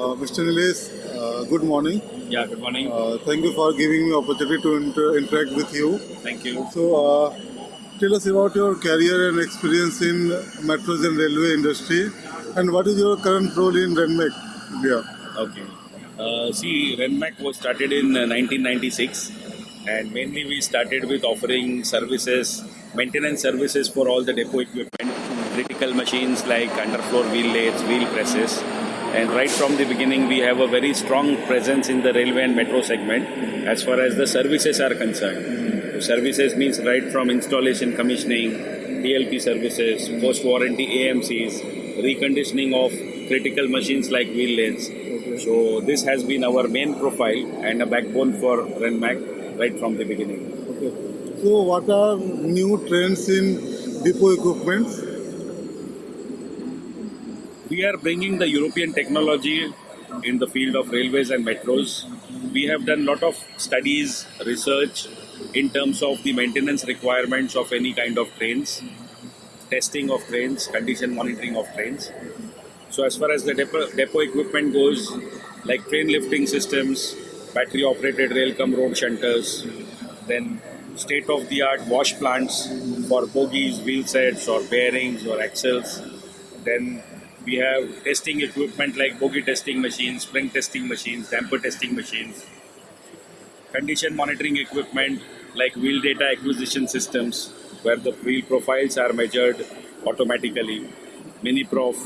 Uh, Mr. Nilesh, uh, good morning. Yeah, good morning. Uh, thank you for giving me opportunity to inter- interact with you. Thank you. So, uh, tell us about your career and experience in metros and railway industry, and what is your current role in Renmac India? Okay. Uh, see, Renmac was started in uh, 1996, and mainly we started with offering services, maintenance services for all the depot equipment, critical machines like underfloor wheel lathes, wheel presses. And right from the beginning, we have a very strong presence in the railway and metro segment as far as the services are concerned. So services means right from installation, commissioning, DLP services, post warranty AMCs, reconditioning of critical machines like wheel lathes. So this has been our main profile and a backbone for Renmac right from the beginning. Okay. So, what are new trends in depot equipment? We are bringing the European technology in the field of railways and metros. We have done lot of studies, research in terms of the maintenance requirements of any kind of trains, testing of trains, condition monitoring of trains. So as far as the depot, equipment goes, like train lifting systems, battery operated rail cum road shunters, then state of the art wash plants for bogies, wheel sets or bearings or axles. Then we have testing equipment like bogie testing machines, spring testing machines, damper testing machines, condition monitoring equipment like wheel data acquisition systems where the wheel profiles are measured automatically, MiniProf,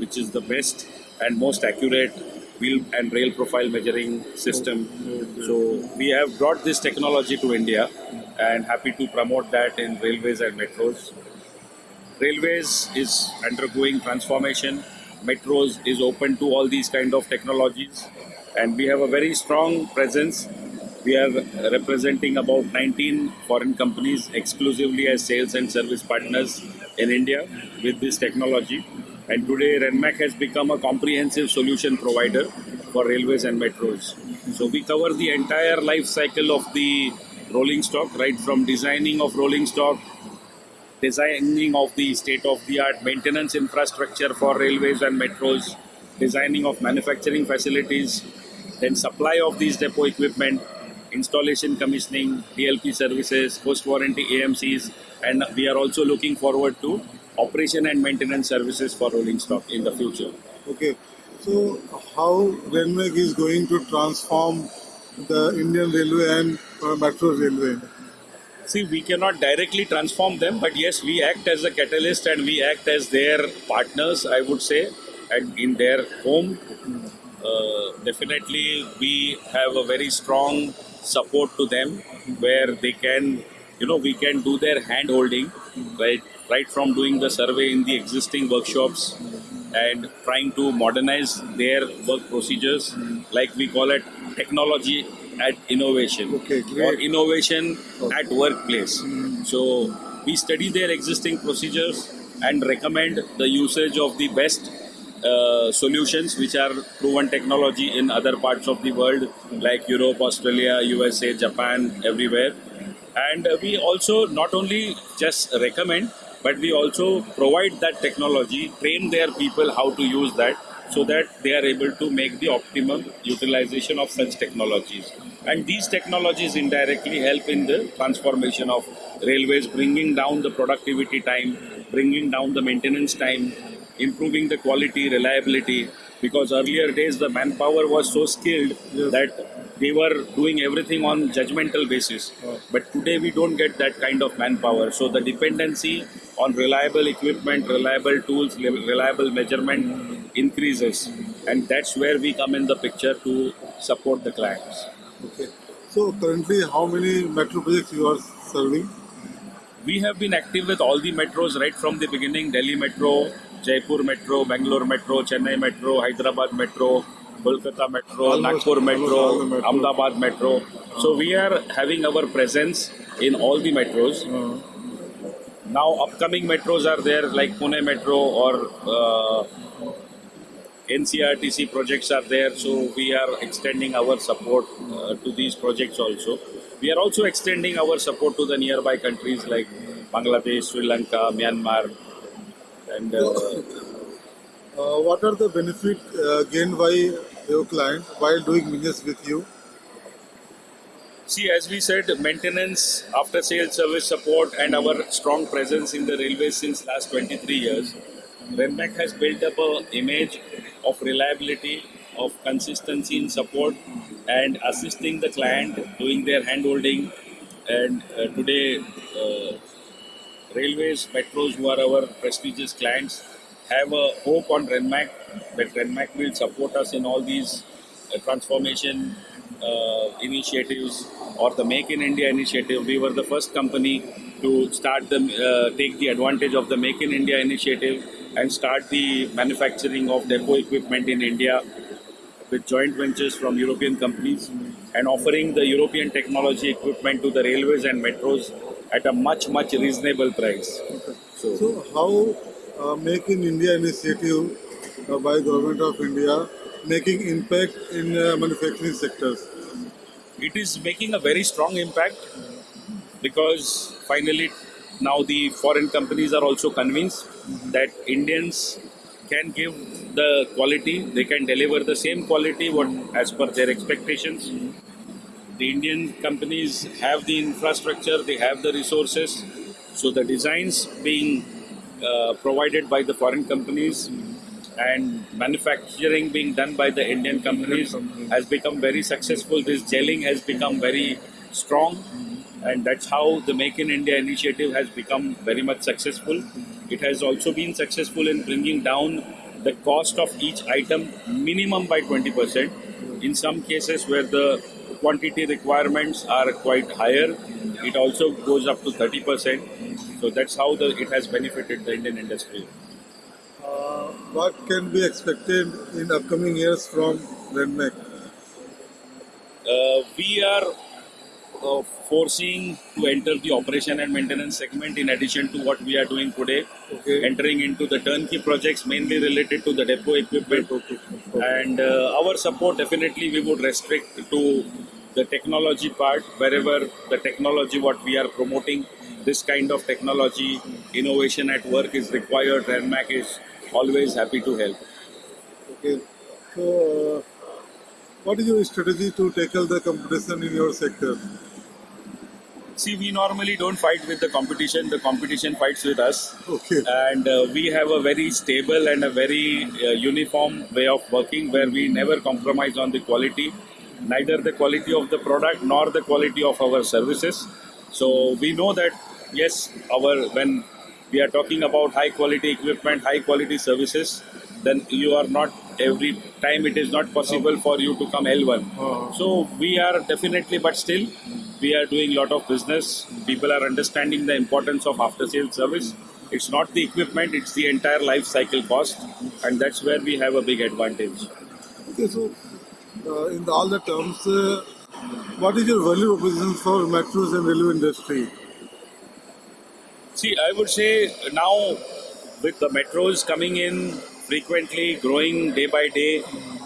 which is the best and most accurate wheel and rail profile measuring system. So we have brought this technology to India and happy to promote that in railways and metros. Railways is undergoing transformation. Metros is open to all these kind of technologies, and we have a very strong presence. We are representing about 19 foreign companies exclusively as sales and service partners in India with this technology. And today, Renmac has become a comprehensive solution provider for railways and metros. So we cover the entire life cycle of the rolling stock, right from designing of rolling stock designing of the state of the art maintenance infrastructure for railways and metros, designing of manufacturing facilities, then supply of these depot equipment, installation commissioning, DLP services, post warranty AMCs, and we are also looking forward to operation and maintenance services for rolling stock in the future. Okay. So, how Renmac is going to transform the Indian railway and metro railway? See, we cannot directly transform them, but yes, we act as a catalyst and we act as their partners, I would say, and in their home. Uh, definitely, we have a very strong support to them where they can, you know, we can do their hand holding, right, right from doing the survey in the existing workshops and trying to modernize their work procedures, like we call it technology at innovation Okay, or innovation at workplace. So we study their existing procedures and recommend the usage of the best uh, solutions which are proven technology in other parts of the world like Europe, Australia, USA, Japan, everywhere. And we also not only just recommend but we also provide that technology, train their people how to use that so that they are able to make the optimum utilization of such technologies. And these technologies indirectly help in the transformation of railways, bringing down the productivity time, bringing down the maintenance time, improving the quality, reliability. Because earlier days the manpower was so skilled that they were doing everything on judgmental basis. But today we don't get that kind of manpower. So the dependency on reliable equipment, reliable tools, reliable measurement increases. And that's where we come in the picture to support the clients. Okay. So, currently, how many metro projects you are serving? We have been active with all the metros right from the beginning Delhi Metro, Jaipur Metro, Bangalore Metro, Chennai Metro, Hyderabad Metro, Kolkata Metro, Almost- Nagpur Metro, almost all the metros. Ahmedabad Metro. So we are having our presence in all the metros. Uh, Now upcoming metros are there like Pune Metro or uh, NCRTC projects are there. So we are extending our support uh, to these projects also. We are also extending our support to the nearby countries like Bangladesh, Sri Lanka, Myanmar, and uh, uh, what are the benefit uh, gained by your client while doing business with you? See, as we said, maintenance, after sales service support, and our strong presence in the railways since last 23 years, Renmac has built up a image of reliability, of consistency in support, and assisting the client, doing their handholding. And uh, today, uh, railways, metros, who are our prestigious clients, have a hope on Renmac that Renmac will support us in all these uh, transformation uh, initiatives or the Make in India initiative. We were the first company to start the uh, take the advantage of the Make in India initiative and start the manufacturing of depot equipment in India with joint ventures from European companies and offering the European technology equipment to the railways and metros at a much much reasonable price. So, So how uh, Make in India initiative uh, by government of India making impact in uh, manufacturing sectors? it is making a very strong impact because finally now the foreign companies are also convinced that Indians can give the quality, they can deliver the same quality what as per their expectations. The Indian companies have the infrastructure, they have the resources, so the designs being uh, provided by the foreign companies and manufacturing being done by the Indian companies has become very successful. This gelling has become very strong, and that's how the Make in India initiative has become very much successful. It has also been successful in bringing down the cost of each item minimum by 20%. In some cases where the quantity requirements are quite higher, it also goes up to 30%. So that's how the, it has benefited the Indian industry. Uh, what can be expected in upcoming years from Renmac? Uh, we are uh, foreseeing to enter the operation and maintenance segment in addition to what we are doing today, Okay. entering into the turnkey projects mainly related to the depot equipment. Okay. And uh, our support definitely we would restrict to the technology part wherever the technology what we are promoting this kind of technology innovation at work is required renmac is always happy to help Okay. So, uh, what is your strategy to tackle the competition in your sector? See we normally don't fight with the competition. The competition fights with us. Okay. and uh, we have a very stable and a very uh, uniform way of working where we never compromise on the quality neither the quality of the product nor the quality of our services. So we know that yes our when we are talking about high quality equipment high quality services then you are not every time it is not possible for you to come l1 Uh, so we are definitely but still we are doing a lot of business people are understanding the importance of after sales service it's not the equipment it's the entire life cycle cost and that's where we have a big advantage okay. So, uh, in all the terms, uh, what is your value proposition for metros and railway industry? See, I would say now with the metros coming in frequently, growing day by day,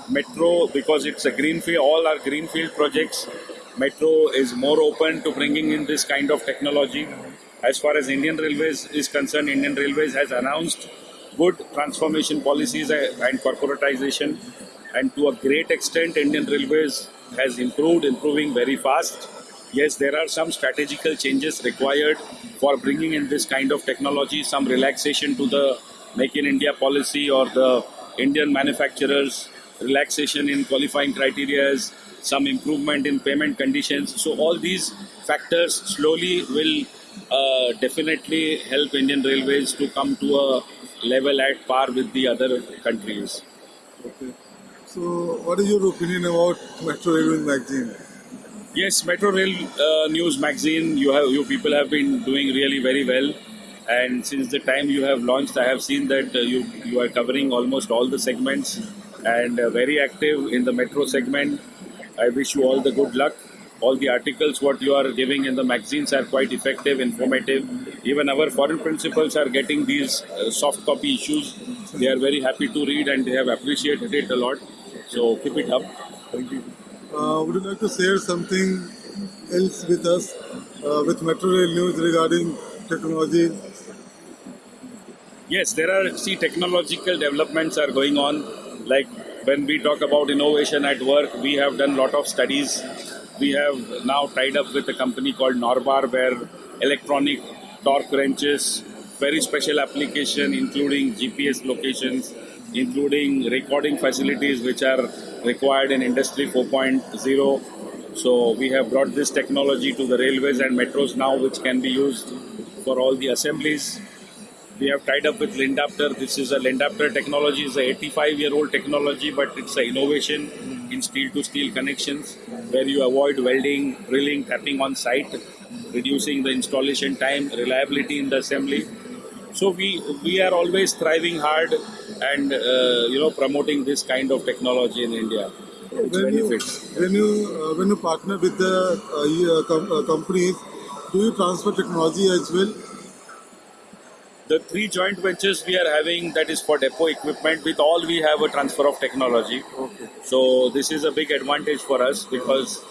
metro because it's a greenfield, all our greenfield projects. Metro is more open to bringing in this kind of technology. As far as Indian Railways is concerned, Indian Railways has announced good transformation policies and corporatization, and to a great extent, Indian Railways has improved, improving very fast. Yes, there are some strategical changes required for bringing in this kind of technology, some relaxation to the Make in India policy or the Indian manufacturers, relaxation in qualifying criteria, some improvement in payment conditions. So, all these factors slowly will uh, definitely help Indian Railways to come to a level at par with the other countries. Okay. So, what is your opinion about Metro Railway magazine? Yes, Metro Rail uh, News magazine. You have you people have been doing really very well, and since the time you have launched, I have seen that uh, you you are covering almost all the segments and uh, very active in the metro segment. I wish you all the good luck. All the articles what you are giving in the magazines are quite effective, informative. Even our foreign principals are getting these uh, soft copy issues. They are very happy to read and they have appreciated it a lot. So keep it up. Thank you. Uh, would you like to share something else with us uh, with Metro Rail News regarding technology? Yes, there are see technological developments are going on. like when we talk about innovation at work, we have done a lot of studies. We have now tied up with a company called Norbar where electronic torque wrenches, very special application including GPS locations, including recording facilities which are required in Industry 4.0. So we have brought this technology to the railways and metros now, which can be used for all the assemblies. We have tied up with Lindapter. This is a Lindapter technology. is a 85 year old technology, but it's an innovation in steel to steel connections where you avoid welding, drilling, tapping on site, reducing the installation time, reliability in the assembly. So we we are always thriving hard and uh, you know promoting this kind of technology in India. When you, when you uh, when you partner with the uh, uh, uh, companies, do you transfer technology as well? The three joint ventures we are having that is for depot equipment. With all we have a transfer of technology. Okay. So this is a big advantage for us because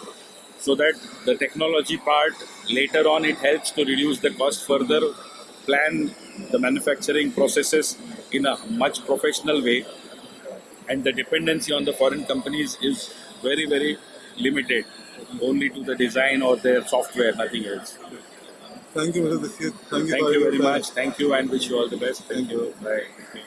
so that the technology part later on it helps to reduce the cost further, plan the manufacturing processes in a much professional way, and the dependency on the foreign companies is very very limited, only to the design or their software, nothing else. Thank you, Mr. Thank you, Thank you very much. Thank you and wish you all the best. Thank you. Bye.